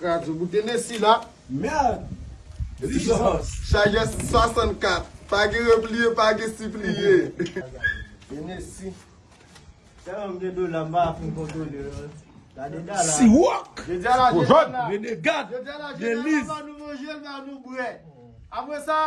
Kajou boutene si la. Merde. Chaje 64. Page repliye, page sipliye. Tene si. Tè yon mde do la mba pou kontou de yon. Si wak, koujot, venegat, deliz. Avwe sa,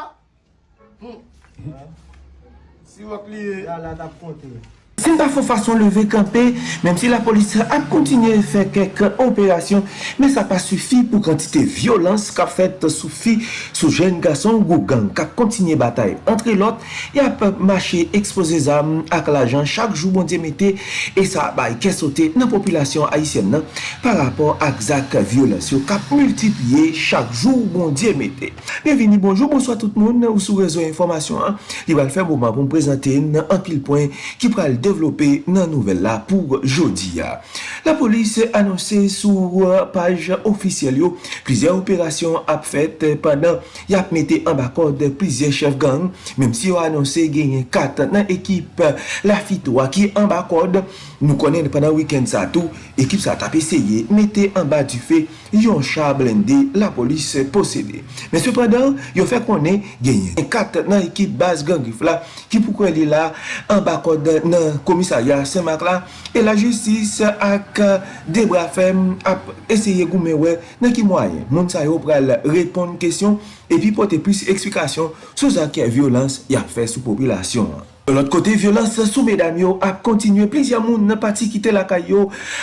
si wak liye, la la tap kontou. Se pa fò fason leve kampe, menm si la polis ap kontinye fè kek operasyon, men sa pa sufi pou kantite violans ka fèt soufi sou jen gason gou gang ka kontinye batay. Antre lot, y ap mache expose zam ak la jan chak jou bon demete e sa bay kesote nan populasyon Haitien nan par rapport ak zak violans yo kap multipye chak jou bon demete. Bienveni, bonjou, bonsoit tout moun ou sou rezo informasyon. Li wal fè mouman bon, pou m prezante nan an pil poin ki pral devon devlopè nan nouvel la pou jodi ya. La polis anonsè sou page ofisyel yo, plizè operasyon ap fèt pandan yap mette an bakod plizè chef gang, mèm si yo anonsè genye kat nan ekip la fitwa ki an bakod, nou konen pandan wikend sa tou, ekip sa tap eseye mette an ba du fe yon cha blende la polis posede. Men sepadan, yo fè konen genye kat nan ekip bas gang rifla ki pou kwen li la an bakod nan komisarya Saint-Marc la, e la jistis ak debra fem ap eseye goume we nan ki mwayen. Moun sa yo pral repon kesyon pi pote plus eksplikasyon sou zake violans yap fe sou populasyon. L'ot kote, violans sou medan yo ap kontinye plizya moun nan pati kite lakay yo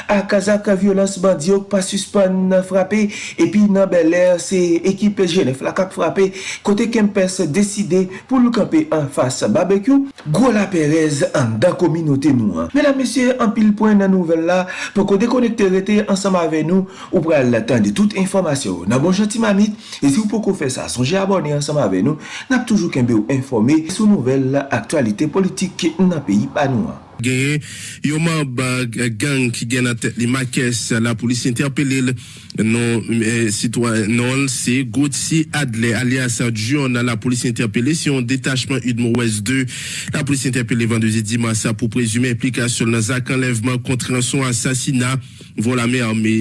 akazak violans bandyo pa suspan nan frape epi nan beler se ekip jenef lakap frape kote kempes deside pou lukampe an fasa barbekyou gwo la perez an da kominote nou an. Menan mesye, an pil poen nan nouvel la pou ko dekonekte rete ansama ave nou ou pral latan de tout informasyon. Nan bon janti mamit, e si ou pou ko fe sa sonje abone ansama ave nou, nap toujou kenbe ou informe sou nouvel aktualite politik nan peyi panouan. Genye, yon mab gang ki gen a tet li makes la polisi interpele non sitwa non se Gauthier Adler alias John la polisi interpele si yon detachman Udmo West 2 la polisi interpele vendezi dimasa pou prezume implikasyon nan zak enlevman kontre son asasina vola me arme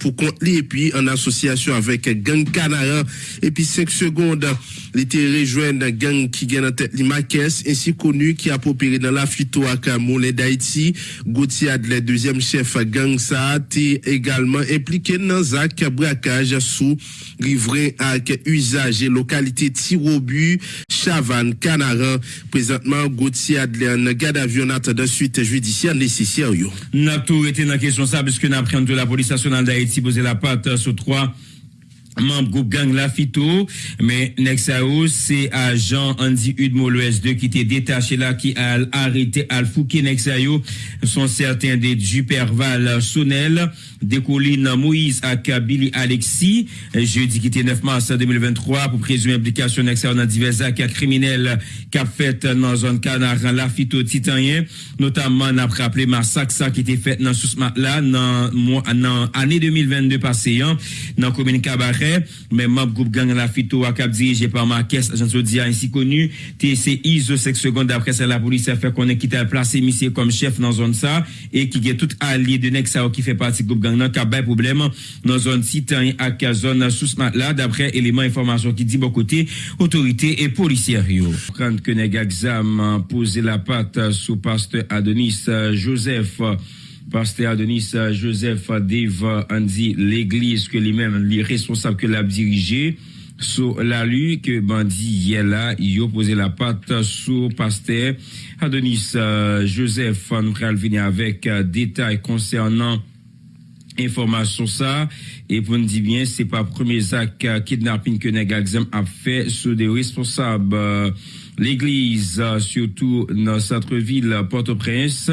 pou kont li epi an asosyasyon avek gang Kanaran epi 5 seconde li te rejwen gang ki gen a tet li makes ensi konu ki apopere nan la ak Moulin d'Haïti, Gauthier Adler deuxième chef gang te également impliqué nan zak brakaj sou rivren ak usage lokalite Tirobu, Chavan, Kanaran. Présentement, Gauthier Adler nan gade avyonat de suite judiciaire nécessaire. N'a tout été dans la question ça, puisque n'a pris de la police nationale d'Haïti posé la patte sur trois membre groupe gang Lafito, mais Nexao, c'est agent Andy Udmo l'OS 2 qui était détaché là, qui a arrêté Al Fouki Nexayo, sont certains des Juperval Sonel, des collines Moïse Billy Alexis, jeudi qui était 9 mars 2023, pour présumer implication Nexayo dans divers actes criminels qu'a fait dans zone Canaran Lafito Titanien, notamment n'a rappelé massacre qui était fait dans sous là dans dans année 2022 passé, dans commune Cabaret fait. Même membre groupe gang la fito à cap dirigé par Marques, agent Sodia ainsi connu, TCI, The 5 secondes après ça, la police a fait qu'on est quitté à placer monsieur comme chef dans zone ça, et qui est tout allié de Nexa qui fait partie groupe gang, non, qui problème dans zone Titan à zone sous là, d'après éléments information qui dit bon côté, autorité et policière. Prendre que Nega examen poser la patte sous pasteur Adonis Joseph. Pasteur Adonis Joseph Dave Andy l'église que lui-même les responsables que l'a dirigé sur la rue que bandi est là il a posé la patte sur pasteur Adonis Joseph nous venir avec détails concernant information ça. Et pour nous dire bien c'est pas premier acte kidnapping que Negazem a fait sur des responsables l'église surtout dans centre-ville Port-au-Prince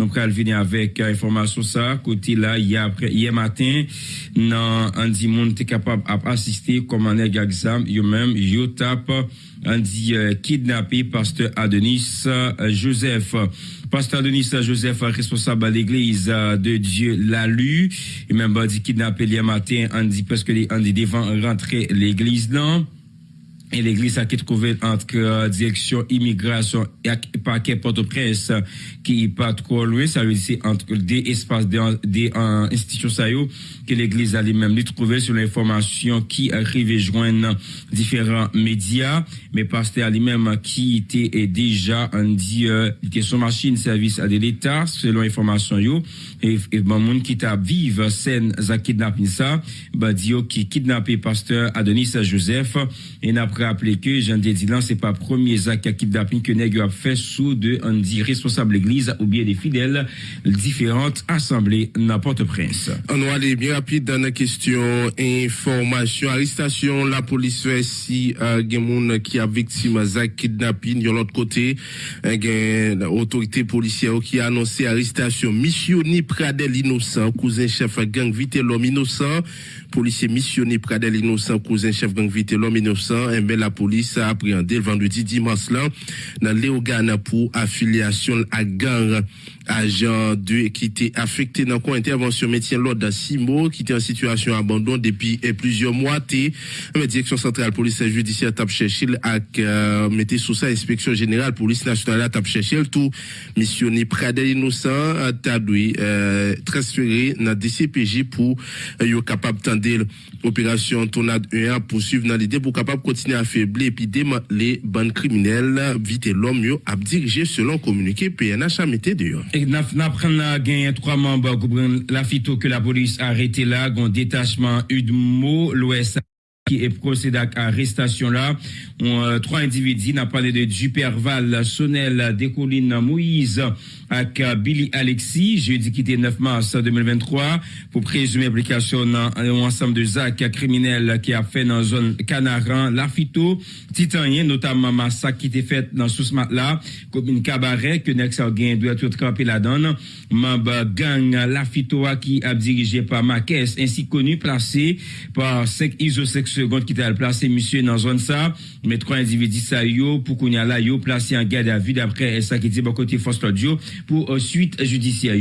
nous allons venir avec information ça côté là hier hier matin dans un dit monde capable d'assister comme un exam. Yo même yo tape on dit kidnappé pasteur Adonis Joseph. Pasteur Adonis Joseph responsable de l'église de Dieu l'a lu. Et même dit kidnappé hier matin dit parce que dit devant rentrer l'église là et l'église a qui trouvé entre euh, direction immigration et paquet Port-au-Prince qui est pas trop loin. Ça veut dire entre des espaces des, euh, institutions ça est, que l'église a lui-même lui trouvé sur l'information qui arrive joindre différents médias. Mais pasteur lui-même qui était déjà on dit euh, était son machine service à de l'état selon information yo. Et, et bon monde qui t'a vive scène za kidnapping ça. Bah dit qui kidnappé pasteur Adonis Joseph. Et rappeler que Jean Dédilan, c'est pas premier acte à kidnapping que Nègre a fait sous de, on dit, responsable église ou bien des fidèles différentes assemblées n'importe prince. On va aller bien rapide dans la question information, arrestation, la police fait si, euh, qui a victime de kidnapping, de l'autre côté, euh, l'autorité policière qui a annoncé arrestation, missionné Pradel innocent, cousin chef gang vite l'homme innocent, policier missionné Pradel innocent, cousin chef gang vite l'homme innocent, la police a appréhendé vendredi dimanche là, dans Léogane pour affiliation à gang agent de qui était affecté dans quoi intervention métier l'ordre Simo qui était en situation abandon depuis eh, plusieurs mois la direction centrale police judiciaire tape chercher à euh, mettre sous ça inspection générale police nationale tape chercher tout. Missionné Pradel innocent tadoui euh, transféré dans DCPJ pour euh, capable tendre opération tornade 1 poursuivre dans l'idée pour capable continuer à affaiblir et puis les bandes criminelles. Vite l'homme a dirigé selon communiqué PNH a mis dehors et n'a gagné trois membres la phyto que la police a arrêté là, un détachement Udmo, l'Ouest qui est procédé à arrestation là. Euh, trois individus, n'a parlé de Duperval, Sonel, Décoline, Moïse, avec Billy Alexis, jeudi qui était 9 mars 2023, pour présumer application dans un ensemble de actes criminels qui a fait dans la zone Canaran, Lafito, Titanien, notamment massacre qui était fait dans ce là, comme une cabaret que Nex doit tout camper la donne, membre gang Lafito qui a dirigé par Marquez, ainsi connu, placé par 5 ISO 5 secondes qui était placé monsieur dans zone ça, mais trois individus ça yo, pour qu'on y a là yo, placé en garde à vue d'après ça qui dit bon côté Force Audio, pour suite judiciaire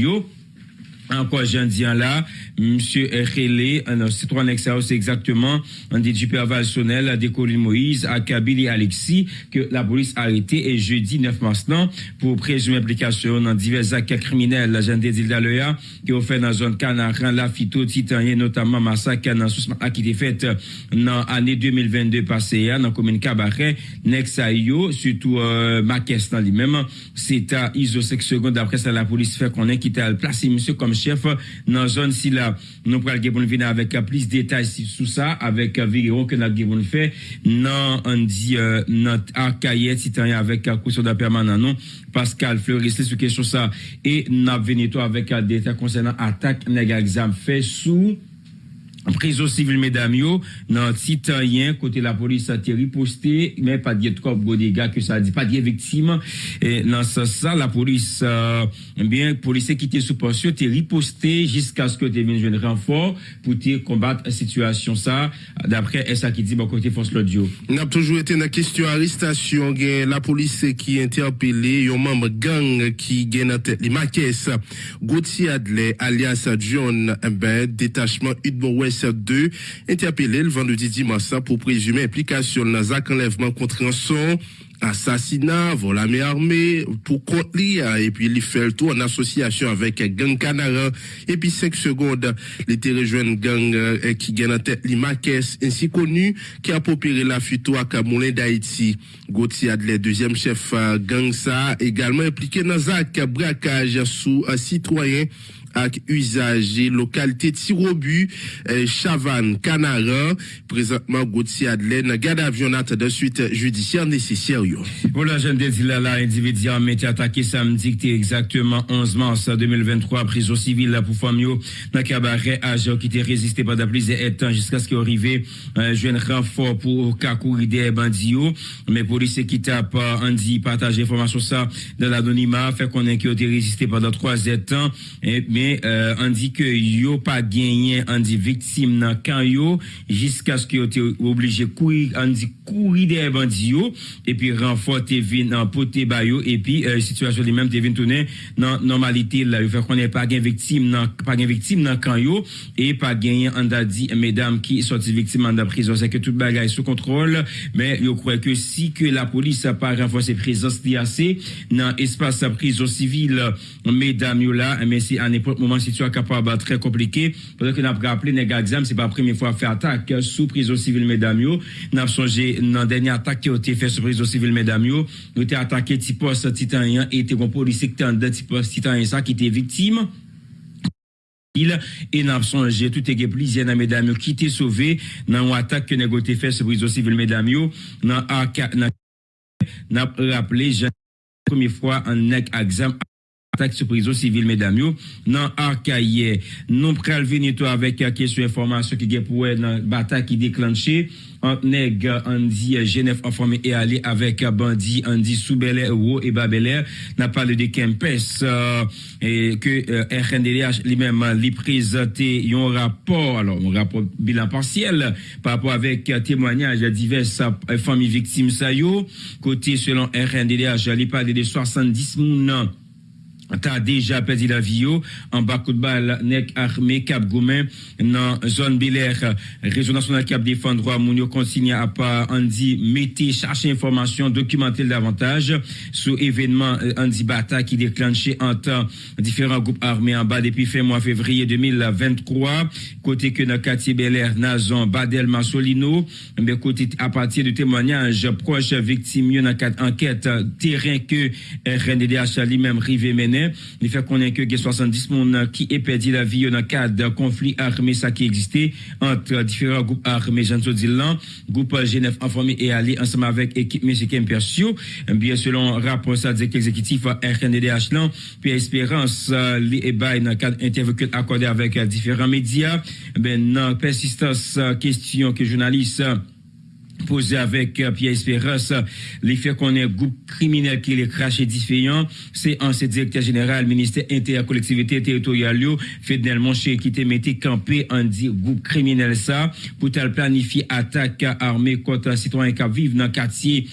encore j'en dis là, monsieur Relé, un citoyen extérieur, c'est exactement un des Duperval Sonnel, des Colline Moïse, à Kabili Alexis, que la police a arrêté et jeudi 9 mars pour présumer implication dans divers actes criminels, la jeune dit qui ont fait dans la zone Canaran, la phyto, titanien, notamment massacre dans qui été fait dans l'année 2022 passée, dans la commune Cabaret, Nexayo, surtout, euh, Marquès dans lui-même, c'est à ISO 5 secondes, après ça, la police fait qu'on est quitté à placer monsieur comme chef nan zon si la. Nou pral ge bon vina avèk plis detay sou sa avèk video ke nan ge bon fè nan an di euh, nan akaye titanyan avèk kousyon da permanan non Pascal Fleuris lè sou kesyon sa e nan venito avèk euh, detay konsenant atak nega exam fè sou prison civile mesdames yo dans titanien côté la police a été riposté mais pas de trop gros dégâts que ça dit pas de victime. Et dans ce ça la police euh, bien policier qui était sous pension été riposté jusqu'à ce que tu viennes un renfort pour te combattre la situation ça d'après ça qui dit bon côté force l'audio on a toujours été la question arrestation la police qui interpellé un membre gang qui gagne tête les Marques Gauthier Adler alias John ben détachement Udbo West 2 interpellé le vendredi dimanche pour présumer implication dans un enlèvement contre un assassinat, vol à main armée, pour contre et puis il fait le tour en association avec Gang Canara, et puis 5 secondes, il était rejoint gang euh, qui gagne en tête Limakes, ainsi connu, qui a popéré la fuite à Camoulin d'Haïti. Gauthier Adler, deuxième chef euh, gang ça, également impliqué dans un braquage sous un citoyen ak usager localité Tirobu, eh, Chavannes, Canara, présentement Gauthier Adelaine, garde avion de suite judiciaire nécessaire. Voilà, je ne là, là, individu a été attaqué samedi, exactement 11 mars 2023, prison civile pour Famio, dans cabaret agent qui était résisté pendant plusieurs temps jusqu'à ce qu'il arrive, euh, un renfort pour Kakouri des bandits, mais policiers qui tapent, Andy, partage information ça dans l'anonymat, fait qu'on ait qui a résisté pendant trois ans, et, konen euh, an di ke yo pa genyen an di viktim nan kan yo jiska skyo te oblije kouri an di kouri de bandi yo epi renfort te vin nan pote bayo epi euh, situasyon li menm te vin tounen nan normalite la yo fè konen pa gen viktim nan, nan kan yo e pa genyen an da di medam ki soti viktim an da prizon se ke tout bagay sou kontrol men yo kwe ke si ke la polis pa renfort se prizon se di ase nan espase sa prizon sivil medam yo la men si an epo pour le moment, situation capable très compliquée. Peut-être que nous avons rappelé, les exam, c'est pas la première fois fait attaque sous prison civile, mesdames, yo. Nous avons songé, dans la dernière attaque qui a été faite sous prison civile, mesdames, yo. Nous avons attaqué Tipos Titanien et était un policier qui était Tipos Titanien, ça, qui était victime et n'a songé tout est plusieurs dans mesdames qui étaient sauvés dans une attaque que négoté fait sur prison civile mesdames dans n'a rappelé première fois un nec exam attaque sur prison civile mesdames yo dans arcaïe. Non pral venir toi avec question information qui est pour dans bataille qui déclenché entre nèg Andy Genève informé et aller avec bandit Andy Soubelé Euro et Babelair n'a parlé de Kempes euh, et que euh, RNDDH lui-même lui présenté un rapport alors un rapport bilan partiel par rapport avec témoignage de diverses euh, familles victimes ça côté selon RNDDH il parle de 70 moun t'as déjà perdu la vie en bas coup de balle nek armé Cap Goumen dans zone Belair région nationale Cap défendre droit moun yo consigne à pas. Andy mettez chercher information documenter davantage. Sur événement Andy Bata qui déclenché entre différents groupes armés en bas depuis fin mois février 2023 côté que dans quartier Belair Nazon Badel Massolino mais côté à partir de témoignages proches victimes dans quatre enquêtes. Terrain que RNDDH lui-même rivé mener il fait connaître que 70 personnes qui est perdu la vie dans le cadre d'un conflit armé ça qui existait entre différents groupes armés. Jean Dilan, groupe Genève informé et allié ensemble avec équipe mexicaine Persio bien selon rapport dit exécutif RNDDH puis Espérance les et dans le cadre interview accordé avec différents médias. Ben non persistance question que journaliste posé avec euh, Pierre Espérance, les faits qu'on est groupe criminel qui est craché différent, c'est ancien directeur général, ministère intercollectivité territoriale, Fidel Monché, qui était mis campé en dit groupe criminel ça, pour planifier attaque armée contre citoyens qui vivent dans le quartier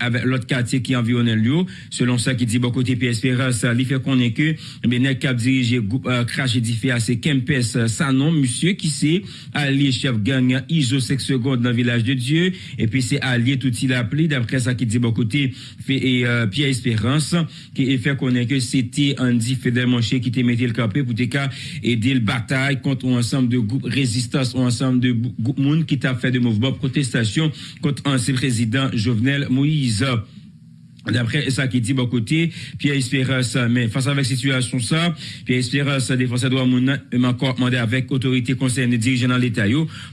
avec l'autre quartier qui environne lieu. Selon ça, qui dit bon côté PSPRS, il fait qu'on que, mais n'est cap dirigé groupe euh, crash édifié à ces Kempes, ça non, monsieur qui c'est allié chef gang ISO 5 secondes dans le village de Dieu, et puis c'est allié tout il appelé, d'après ça qui dit bon côté, euh, Pierre Espérance, qui fait qu'on que c'était Andy Fidel Monché qui était mis le campé pour aider le bataille contre un ensemble de groupes résistance, un ensemble de groupes monde qui t'a fait de mouvements protestation contre ancien président Jovenel Moïse. crise. D'après ça qui dit bon côté, Pierre Espérance, mais face à cette situation ça, Pierre Espérance, défenseur droit mon encore demandé avec autorité concernée dirigeant dans l'État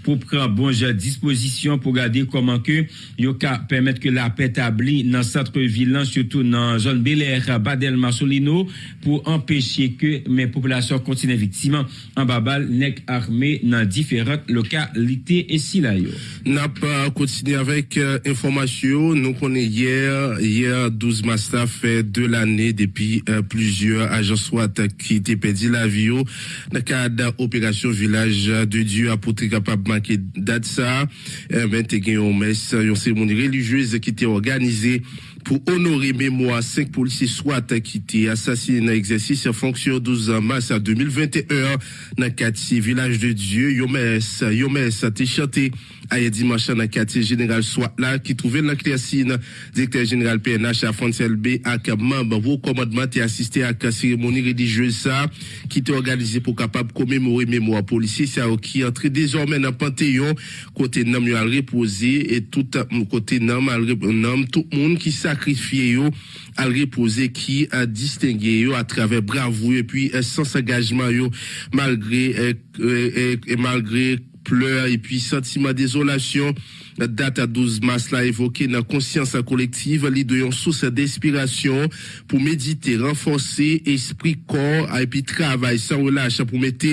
pour prendre bonne disposition pour garder comment que yo permettre que la paix établie dans centre ville surtout dans zone Bel Air, Badel Marsolino pour empêcher que mes populations continuent victimes en babal nec armé dans différentes localités et si là yo. N'a pas continué avec euh, information, nous connaît hier hier 12 mars fait de l'année depuis euh, plusieurs agents SWAT qui étaient perdu la vie dans le cadre opération village de Dieu pour capable manquer date ça euh, ben t'es une messe une cérémonie religieuse qui était organisée pour honorer mémoire cinq policiers SWAT qui étaient assassinés dans l'exercice en fonction 12 mars 2021 dans le village de Dieu Yomes Yomes a chanté dimanche dans le quartier général SWAT là qui trouvait dans Cléacine directeur général PNH à Fontaine B avec membre vos commandement et assisté à la cérémonie religieuse ça qui était organisée pour capable commémorer mémoire policier ça qui entre désormais dans Panthéon. Côté nam a reposé et tout côté nam nam tout le monde qui sacrifié yo à reposer qui a distingué yo à travers bravoure et puis sans engagement yo malgré et malgré pleurs et puis sentiment désolation. La date à 12 mars là évoqué dans conscience collective, l'idée une source d'inspiration pour méditer, renforcer esprit, corps et puis travail sans relâche pour mettre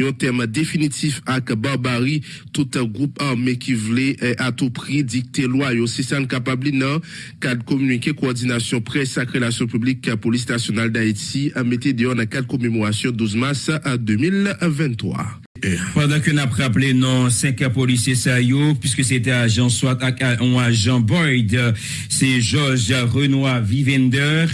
un terme définitif à barbarie, tout un groupe armé qui voulait eh, à tout prix dicter loi. C'est ça capable non cadre communiqué coordination presse et relation publique police nationale d'Haïti a mis dehors dans cadre commémoration 12 mars 2023. Pendant que n'a rappelé non cinq policiers sérieux, puisque c'était agent soit un agent Boyd, c'est Georges Renoir Vivender,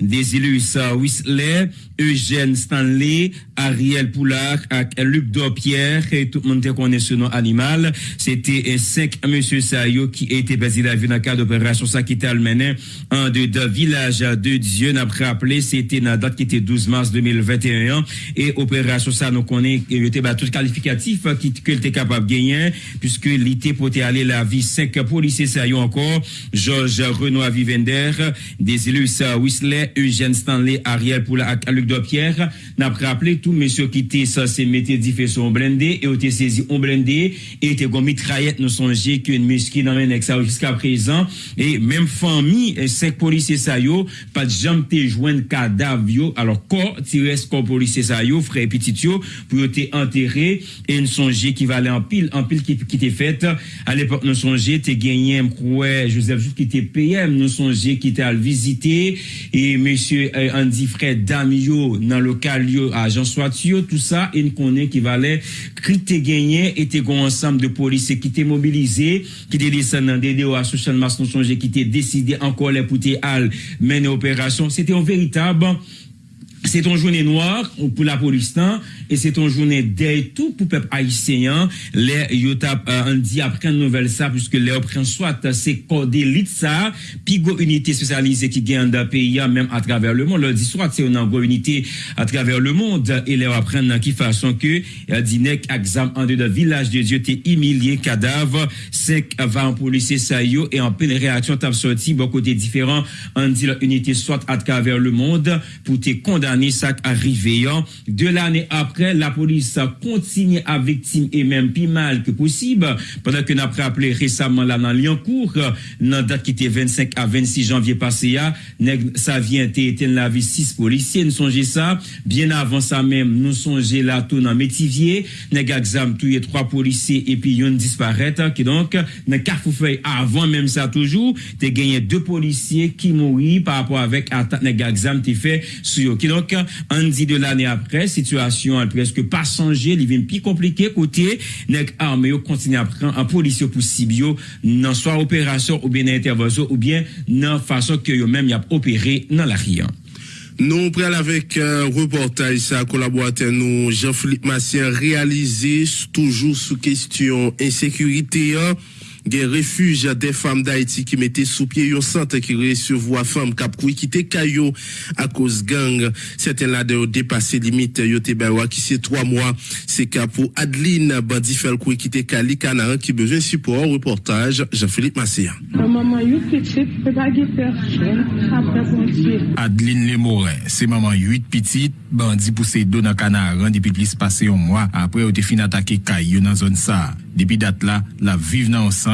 Désilus Whistler, Eugène Stanley, Ariel Poulard, Luc Dopierre, et tout le monde connaît ce nom animal. C'était cinq monsieur Sayo qui étaient basés la dans le cadre d'opération ça qui était mené un de deux villages de Dieu. N'a rappelé, c'était la date qui était 12 mars 2021 et opération ça nous connaît, était qualificatif qui que était capable de gagner puisque l'été pour aller la vie cinq policiers sérieux encore, Georges Renoir Vivender, Désilus Whistler, Eugène Stanley, Ariel Poulard, Luc de Pierre n'a rappelé tout monsieur qui était censé mettre faisceaux blindés et été saisi en blindé et était comme mitraillette nous songer qu'une musquée dans ça jusqu'à présent. Et même famille cinq policiers ça yo pas de jamais te joindre cadavre alors corps tiré corps policier ça yo frère petit yo pour être enterré et une songer qui va aller en pile en pile qui qui était faite à l'époque nous songer t'es gagné Joseph qui était PM nous songer qui était à le visiter et monsieur Andy Fred Damio dans le local yo agent soit tout ça une connaît qui valait crité gagné était un ensemble de policiers qui étaient mobilisés qui étaient descendus dans des à social mass qui étaient décidé encore les pour al mener opération c'était un véritable c'est une journée noire pour la police E se ton jounen dey tou pou pep Aisyen, le yo tap uh, an di apren nouvel sa, pwiske le opren swat se kode lit sa, pi go unité spesyalize ki gen an da peyi ya, menm a traver le moun. Le di swat se yo nan go unité a traver le moun, e le apren nan ki fason ke, uh, di nek aksam an de da vilaj de Diyo te imilye kadav, sek va an polise sa yo, e an pen reaksyon tap soti, bo kote diferan, an di la unité swat a traver le moun, pou te kondane sak arriveyan, de l'ane apren après, la police continue à victime et même plus mal que possible. Pendant que nous rappelé récemment là dans Lyoncourt, dans date qui était 25 à 26 janvier passé, ah, ça vient éteindre la vie six policiers. Nous songez ça. Bien avant ça même, nous songez là tout dans Métivier. Nous exam tué trois policiers et puis une disparaît. Ah, qui donc, dans Carrefourfeuille, avant même ça toujours, tu gagné deux policiers qui mourent par rapport avec attaque exam qui fait sur Qui donc, on dit de l'année après, situation pral preske pa sanje, li vin pi komplike kote, nek arme yo kontine apren an polisyo pou sibyo nan swa operasyon ou bien nan intervasyon ou bien nan fason ke yo menm yap opere nan la riyan. Nou pral avek euh, reportaj sa kolaboate nou Jean-Philippe Massien realize toujou sou kestyon insekurite yo. gen refuj de fam d'Haïti ki mette sou pie yon sante ki resevo a fam kap kou ikite kayo a koz gang. Seten la de yo depase limite yo te baywa ki se 3 mwa se kap ou Adeline bandi fel kou ikite kali kanan ki bejen support reportaj Jean-Philippe Massia. Adeline Lemore, se maman 8 pitit bandi pousse do nan kanaran depi plis pase yon mwa apre yo te fin atake kayo nan zon sa. Depi dat la, la vive nan ansan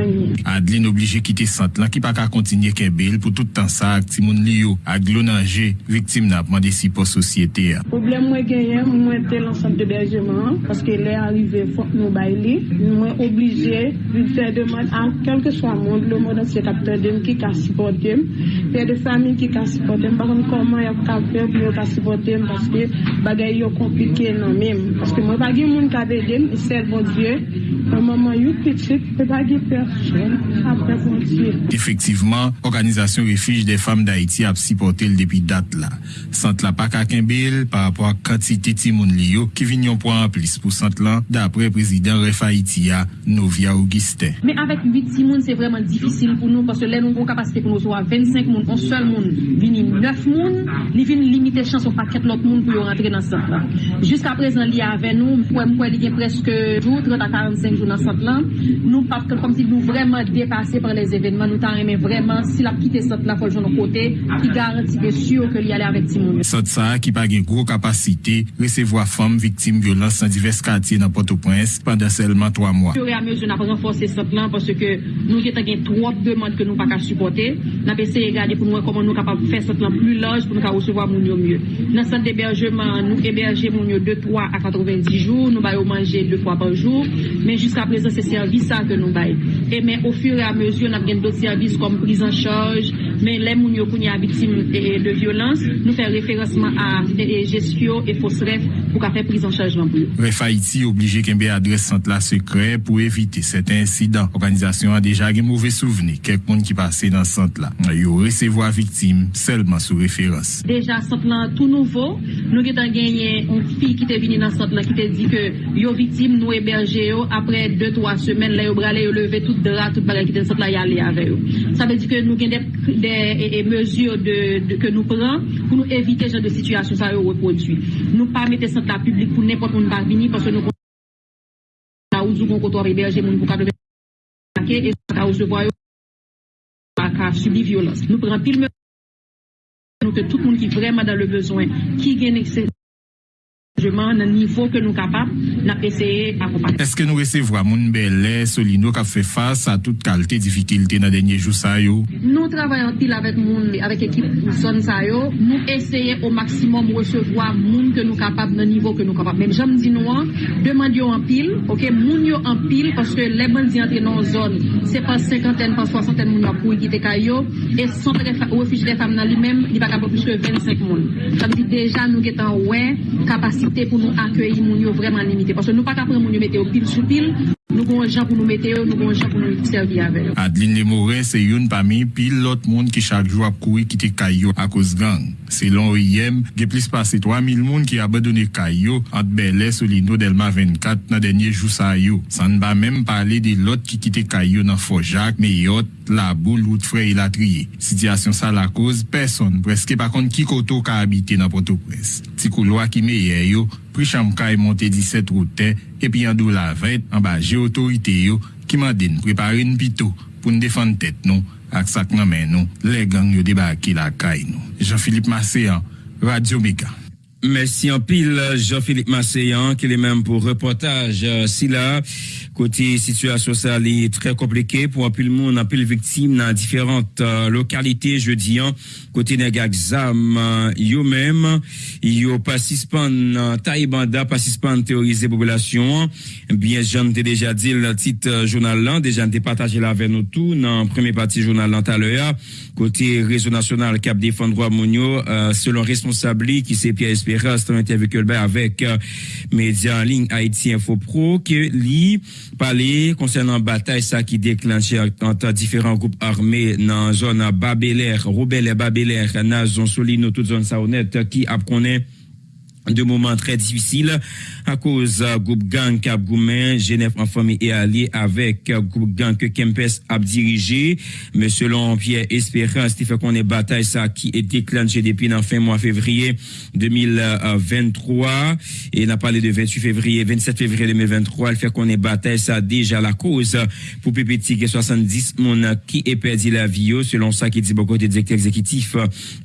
avec Adeline obligé quitter centre là qui pas qu'à continuer Kebel pour tout temps ça Timoun Lio à Glonanger victime n'a demandé si pour société. Problème moi gagné moi était l'ensemble d'hébergement parce qu'il est arrivé faut nous bailler moi obligé de faire demande à quel que soit le monde le monde c'est capteur de qui a supporté. Père de famille qui a supporté. Par contre comment il a faire pour ka supporter parce que bagay yo compliqué non même. Parce que moi pas gen moun ka aider c'est bon Dieu. Un moment yo petit peut pas gen Effectivement, Organisation Refuge des Femmes d'Haïti a supporté le depuis date là. Centre la pas Kimbel par rapport à quantité de moun liyo qui vignon pour en plus pour centre là d'après président Ref Haïtia Novia Augustin. Mais avec 8 Timoun, c'est vraiment difficile pour nous parce que là, nous avons capacité pour nous soit 25 moun, un seul moun, vini 9 moun, li vini limiter chance au paquet l'autre moun pour rentrer dans ce centre. Jusqu'à présent, a avec nous, pour moi, presque jour, 30 à 45 jours dans ce centre là. Nous, parce que comme si nous nou vreman depase par les evenman, nou tan reme vreman si la pite sot la foljon nou kote, ki garanti ke syo ke li ale avek ti moun. Sot sa ki pa gen gro kapasite, resevo a fom viktim violans san divers kantye nan Port-au-Prince pandan selman 3 mwa. Fure a mezou nan pa renforse sot lan, parce ke nou getan gen trop demante ke nou pa ka supporte, nan pe se regade pou nou e koman nou kapab fè sot lan plu loj pou nou ka ousevo a moun yo mye. Nan san deberjeman, nou eberje moun yo 2-3 a 90 jou, nou bayo manje 2 fwa par jou, men jiska prezant se servisa ke nou baye. e men ou fur e a mezyon ap gen do servis kom priz an chaj, men lè moun yo koun ya bitim de violans, nou fè referasman a gestyo e fos ref pou ka fè priz an chaj lan pou yo. Ref Haiti oblige kembe adres sant la sekre pou evite set insidan. Organizasyon a deja gen mouve souveni kek moun ki pase nan sant la. Yo resevo a viktim selman sou referans. Deja sant lan tout nouvo, nou gen tan genye un fi ki te vini nan sant la ki te di ke yo viktim nou eberje yo apre 2-3 semen la yo brale yo leve tout tout dra, tout bagay ki den sot la yale ave yo. Sa ve di ke nou gen de mesur ke nou pran pou nou evite jan de situasyon sa yo reprodu. Nou pa mette sot la publik pou nepot moun barbini pwase nou kon la ouzou kon koto reberje moun pou ka deve ake e sot la ouzou voyo ka subi violans. Nou pran pil me nou ke tout moun ki vreman dan le bezwen ki gen ekse nan nivou ke nou kapap, nan peseye akopan. Eske nou resevwa moun belè, solino ka fe fasa a tout kalte difikilte nan denye jou sa yo? Nou travayan pil avèk moun, avèk ekip son sa yo, nou eseye o maksimum resevwa moun ke nou kapap nan nivou ke nou kapap. Mèm jam di nou an, deman yo an pil, ok, moun yo an pil, paske le ban di antre nan zon, se pas 50, pas 60 moun yo pou ikite kayo, e son refij de fam nan li mèm, li baka pou plus ke 25 moun. Tam di deja nou getan wè, kapasite kapasite pou nou akyeyi moun yo vreman limite. Paske nou pa kapre moun yo mete yo pil sou pil. Nou gon jan pou nou mete yo, nou gon jan pou nou servi avè. Adeline Lemorin se yon pami pil lot moun ki chak jou ap koui kite kayo a koz gang. Selon OIM, ge plis pase 3000 moun ki abadone kayo at belè solino delma 24 nan denye jou sa yo. San ba menm pale de lot ki kite kayo nan Fojak, Meyot, Labou, Loutfre et Latriye. Sityasyon sa la koz, person preske pa kont ki koto ka abite nan Port-au-Prince. Ti kouloa ki meye yo, Pri chamka monte 17 route epi an dou la vet an ba je otorite yo ki man den prepare n pito pou n defan tet nou ak sak nan men nou le gang yo debake la nou. Jean-Philippe Masséan, Radio Mega. Merci en pile Jean-Philippe Masséan qui est même pour reportage si là côté situation ça est très compliqué pour un le monde un peu les victimes dans différentes euh, localités je dis hein, côté Nagazam euh, yo même yo participant euh, Taïbanda participant théoriser population bien j'en ai déjà dit le titre euh, journal là déjà j'ai partagé là avec nous tout dans première partie journal là tout côté réseau national Cap défendre droit monio euh, selon responsable qui c'est Pierre Espérance avec euh, média en ligne Haïti Info Pro que lui parler concernant bataille ça qui déclenché entre différents groupes armés dans zone Babelaire, Robel et Babelaire, Nazon Solino toute zone ça honnête qui a de moments très difficiles à cause euh, groupe gang Cap Genève en famille et allié avec euh, groupe gang que Kempes a dirigé. Mais selon Pierre Espérance, il fait qu'on est bataille ça qui est déclenché depuis la fin mois février 2023 et n'a parlé de 28 février, 27 février 2023. Il fait qu'on est bataille ça déjà la cause pour PPT 70 mon qui est perdu la vie selon ça qui dit beaucoup de directeur exécutif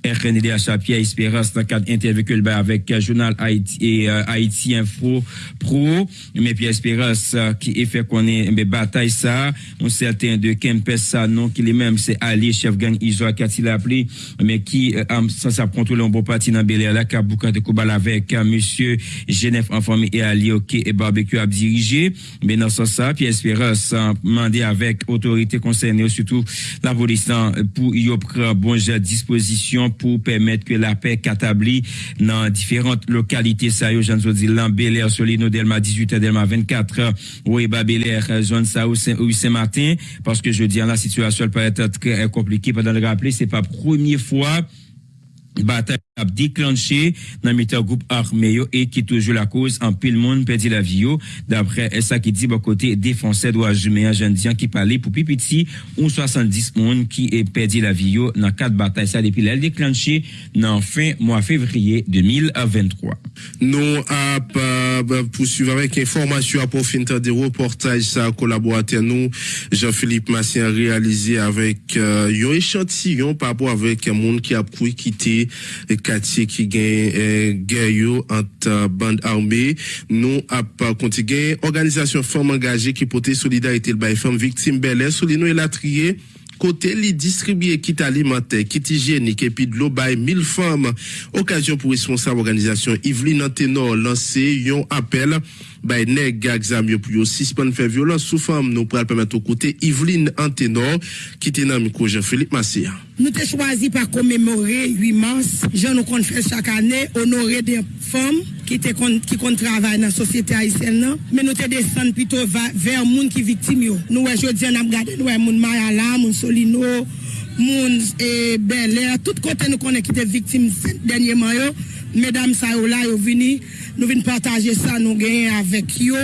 RNDH Pierre Espérance dans le cadre interview avec journal journal Haïti, et, euh, Haïti Info Pro, mais Pierre Espérance euh, qui est fait qu'on est mais bataille ça, on certain de Kempes ça non qui est même c'est Ali chef gang Isoa qui a appelé mais qui euh, ça ça contrôle un bon parti dans Bel Air là beaucoup de combat avec euh, monsieur Genève en famille et Ali OK et barbecue a dirigé mais dans sens ça Pierre Espérance demandé avec autorité concernée surtout la police pour y prendre bon disposition pour permettre que la paix qu'établie dans différentes localités ça yo j'en dis là Bel Air Solino Delma 18 Delma 24 oui bah Bel Air zone ça où Saint-Martin parce que je dis la situation peut être très compliquée. Pendant le rappeler c'est pas première fois. Bataille a déclenché dans le groupe armé et qui toujours la cause en pile monde perdu la vie d'après ça qui dit bon côté défenseur doit humain jeune qui parlait pour pipiti ou 70 monde qui est perdu la vie dans quatre batailles. Ça depuis elle déclenché dans fin mois février 2023 nous a euh, poursuivre avec information à profiter des reportages ça collaborateur nous Jean-Philippe Massien réalisé avec euh, un échantillon par rapport avec un monde qui a pris quitter quartier qui gagne euh, guerre entre bande armée nous a continué organisation femmes engagées qui portait solidarité le bail femmes victimes bel souligner la trier côté les distribuer kit alimentaire, kit hygiénique et puis de l'eau by 1000 femmes. Occasion pour responsable organisation Yveline Antenor lancer un appel by nèg exam yo pour suspendre faire violence sous femme nous pour permettre au côté Yveline Antenor qui était dans micro Jean-Philippe Massia. Nous avons choisi par commémorer 8 mars, Jean nous compte faire chaque année honorer des femmes qui te qui compte travailler dans la société haïtienne mais nous te descendre plutôt vers les gens qui victimes nous jodi on a regardé nous moun Mayala, moun Solino, moun et Bel Air, tout côté nous connaît qui étaient victimes dernièrement mesdames ça là nous venons partager ça nous gagner avec yo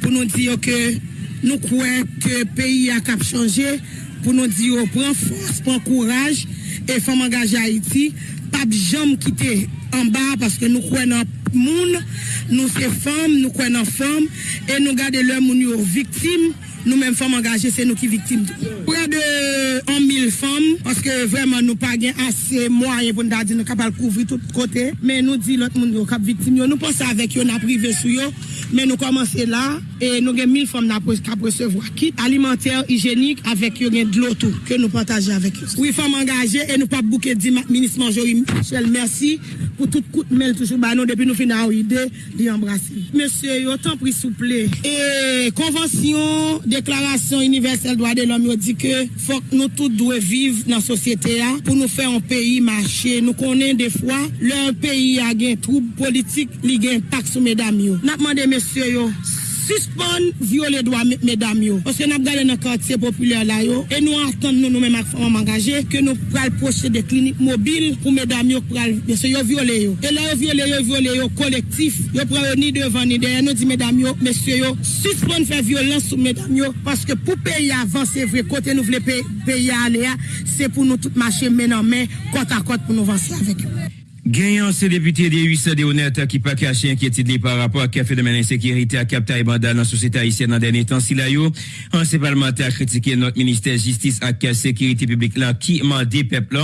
pour nous dire que nous croyons que le pays a changé pour nous dire prend force, prend courage et faut engager Haïti, pas jamais quitter en bas parce que nous croyons monde, nous sommes femmes, nous croyons dans femmes et nous gardons leur moun victimes nous-mêmes femmes engagées, c'est nous qui victimes. Près de 1 000 femmes, parce que vraiment nous pas assez moyens pour nous dire nous capables de couvrir tout côté. Mais nous disons l'autre monde qui victime. Nous pensons avec eux, nous privé sur eux. Mais nous commençons là et nous avons 1000 femmes qui recevoir kit alimentaire, hygiénique avec eux de l'eau tout que nous partageons avec eux. Oui, femmes engagées et nous pas bouquer dit ministre Michel, merci pour tout coup de mail toujours bah, nous depuis nous finissons idée d'embrasser. Monsieur, autant pris souple. Et convention déclaration universelle droit de l'homme dit que faut que nous tous devons vivre dans la société pour nous faire un pays marcher. Nous connaissons des fois, leur pays a un trouble politique, il a impact sur mesdames. Nous demandons, messieurs, suspendre violer droit mesdames parce que nous regardé dans quartier populaire là et nous attendons nous nous-mêmes femmes engagées que nous pral projeter des cliniques mobiles pour mesdames yo pral violer yo et là yo violer yo violer yo collectif. Yo pral ni devant ni derrière. Nous dit mesdames yo messieurs yo suspendre faire violence sur mesdames yo. Parce que pour payer avancer vrai côté nous voulons payer aller c'est pour nous tout marcher main en main côte à côte pour nous avancer avec eux Gagnant, c'est député des 800 honnêtes qui pas caché inquiétude par rapport à phénomène d'insécurité à Capta et Bandal dans la société haïtienne dans dernier temps. Si là, ancien parlementaire a critiqué notre ministère justice la sécurité publique là, qui mandé peuple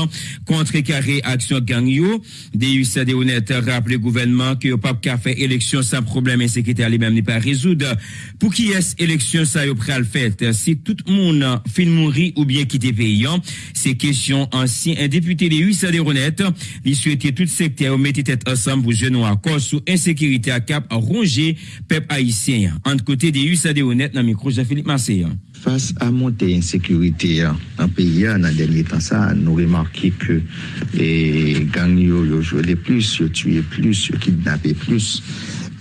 contre carré action gang yo. Des 800 honnêtes rappelé gouvernement que pas qu'à faire élection sans problème insécurité à lui-même n'est pas résoudre. Pour qui est élection ça yo pral fait? Si tout le monde fin mourir ou bien quitter pays, c'est question ancien, député des 800 honnêtes, il souhaitait tout sekte yo mette tet ansam pou jenon akor sou insekirite akap a ronge pep haisyen. Ant kote de USAD honet nan mikro Jean-Philippe Marseillan. Fas a monte insekirite an peyi an nan denye tan sa, nou remarki ke gang yo yo jwele plus, yo tue plus, yo kidnape plus.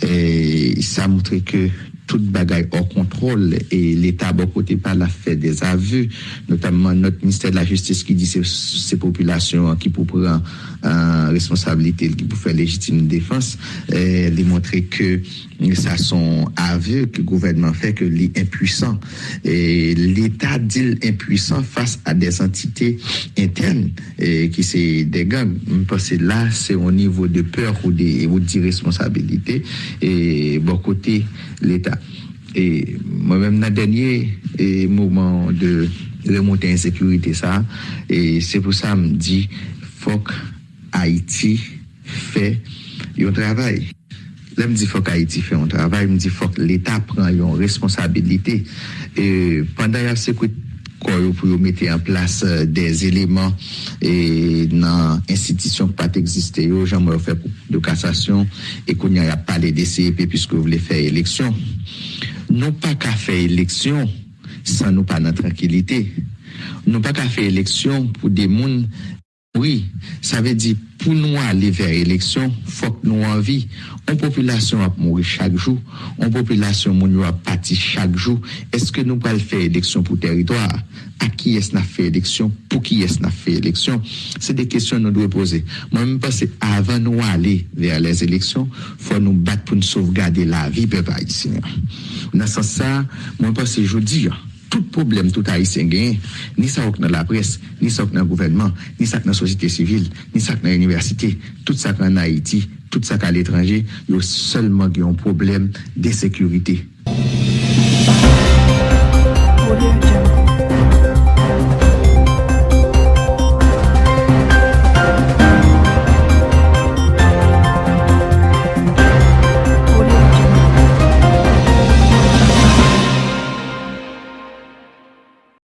E sa moutre ke toute bagaille hors contrôle et l'État, bon côté, pas la fait des aveux, notamment notre ministère de la Justice qui dit c'est ces populations qui pour prendre euh, responsabilité, qui pour faire légitime défense, et les montrer que sa son avye ki gouvernement fe ke li impuisan. L'Etat dil impuisan fas a des entite interne ki se degan. Mpase la se o nivou de peur ou di responsabilite bon kote l'Etat. Mwen mèm nan denye mouman de remonte insekurite sa, se pou sa mdi fok Haiti fe yon travay. Lè m di fòk Haiti fè yon travay, m di fòk l'Etat pran yon responsabilite. E, pandan yon sekwit kwa yo pou yo mette an plas euh, des eleman e, nan institisyon pat eksiste yo, jan mwen fè pou de kassasyon, e kon yon yon pale de CEP piske ou vle fè eleksyon. Non pa ka fè eleksyon san nou pa nan tranquilite. Non pa ka fè eleksyon pou de moun, oui, sa ve di pou Pou nou ale ver eleksyon, fok nou anvi. An populasyon ap mouri chak jou, an populasyon moun yo ap pati chak jou. Eske nou pral fe eleksyon pou teritwar? A ki es na fe eleksyon? Pou ki es na fe eleksyon? Se de kesyon nou dwe pose. Mwen mwen pase, avan nou ale ver les eleksyon, fwa nou bat pou nou sovgade la vi pe pa iti. Nan san sa, mwen pase jodi yo. tout problem tout haïtien genyen, ni sa wak nan la pres, ni sa wak nan gouvernement, ni sa wak nan sosite sivil, ni sa wak nan universite, tout sa wak nan Haiti, tout sa wak nan l'étranger, yo selman genyon problem de sekurite.